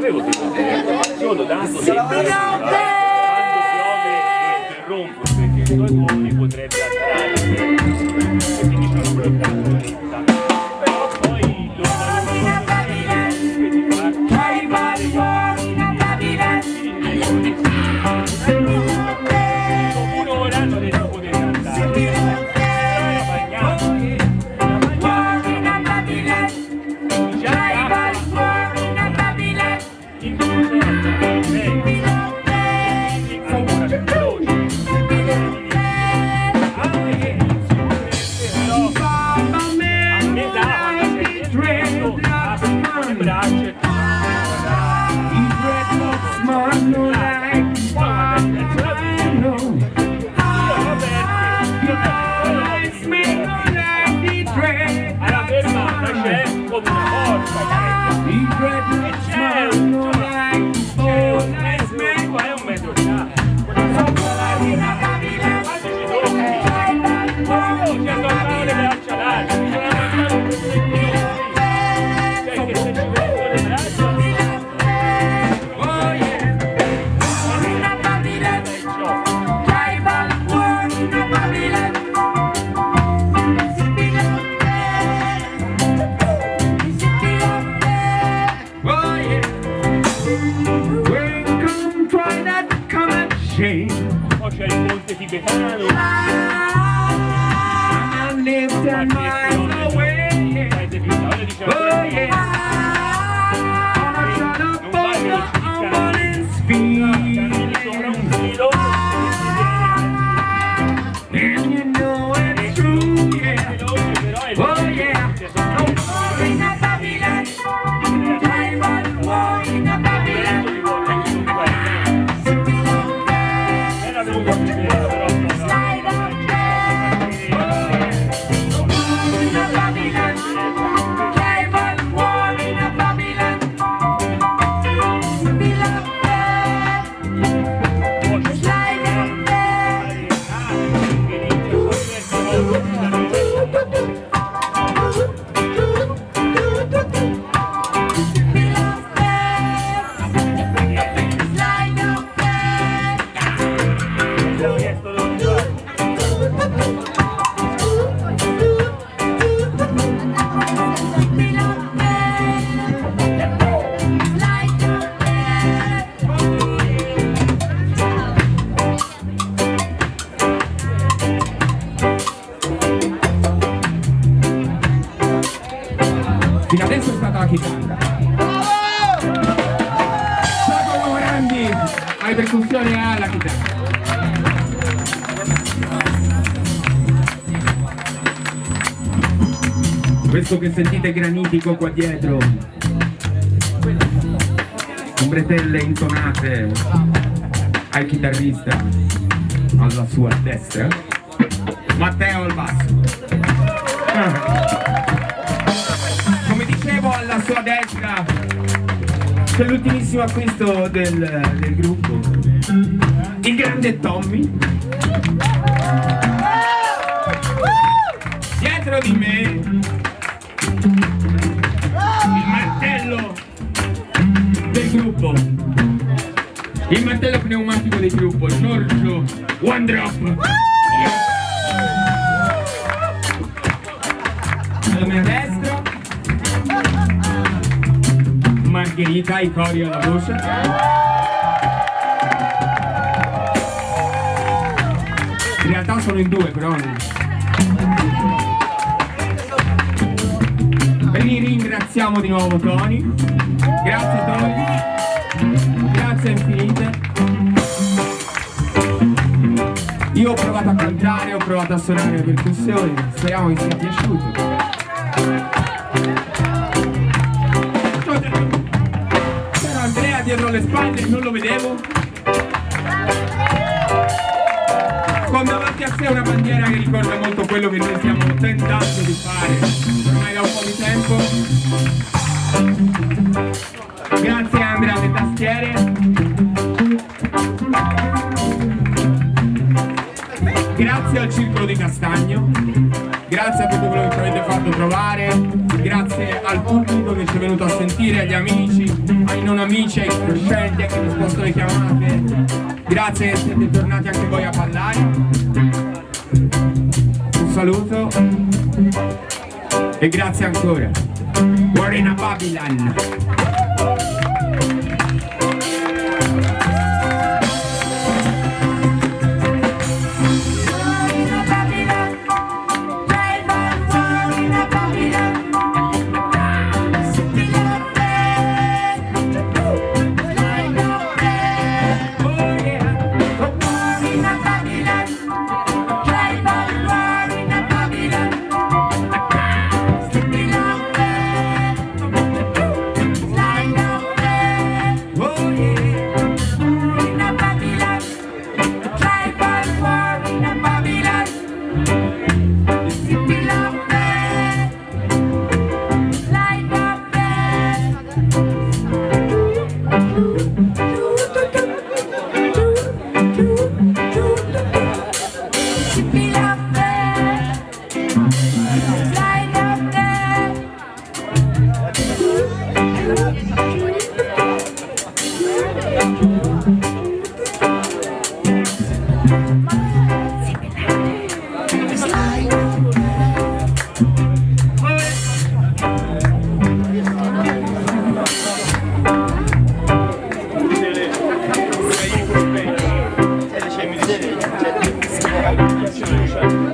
ce l'avevo tenuto, solo dato sempre quando piove lo interrompo perché i suoi uomini potrebbe attrarre e quindi sono bloccato hello. I, lift my way. Oh yeah. Obrigado, alle percussioni e alla chitarra. Questo che sentite granitico qua dietro, ombretelle intonate al chitarrista alla sua destra, Matteo al basso. C'è l'ultimissimo acquisto del, del gruppo, il grande Tommy. Dietro di me il martello del gruppo, il martello pneumatico del gruppo, Giorgio One Drop. Alla mia destra Margherita, i cori alla voce. In realtà sono in due, però. Li ringraziamo di nuovo Tony. Grazie Tony. Grazie infinite. Io ho provato a cantare, ho provato a suonare le percussioni, speriamo vi sia piaciuto. Spalle, non lo vedevo. Con davanti a sé una bandiera che ricorda molto quello che noi stiamo tentando di fare ormai da un po' di tempo. Grazie al pubblico che ci è venuto a sentire, agli amici, ai non amici, ai conoscenti, che mi sposto le chiamate. Grazie che siete tornati anche voi a ballare. Un saluto e grazie ancora. Warren a Babylon. Merci.